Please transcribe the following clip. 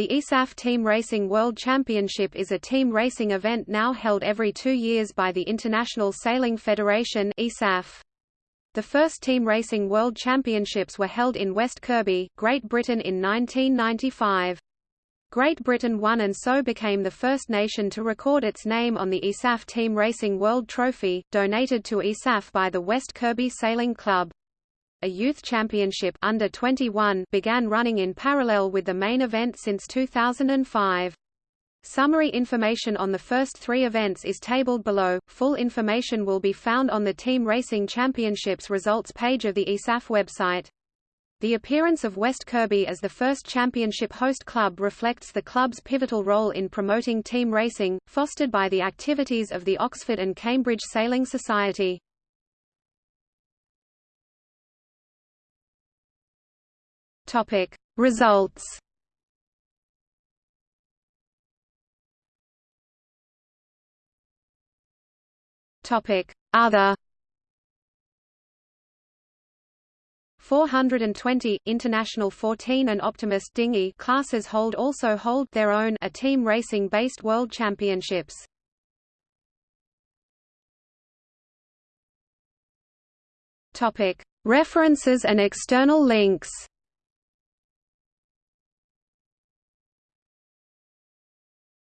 The ISAF Team Racing World Championship is a team racing event now held every two years by the International Sailing Federation. The first Team Racing World Championships were held in West Kirby, Great Britain in 1995. Great Britain won and so became the first nation to record its name on the ISAF Team Racing World Trophy, donated to ISAF by the West Kirby Sailing Club. A youth championship under 21 began running in parallel with the main event since 2005. Summary information on the first three events is tabled below. Full information will be found on the Team Racing Championships results page of the ISAF website. The appearance of West Kirby as the first championship host club reflects the club's pivotal role in promoting team racing, fostered by the activities of the Oxford and Cambridge Sailing Society. Topic: Results Topic: Other 420 International 14 and Optimist dinghy classes hold also hold their own a team racing based world championships. Topic: References and external links.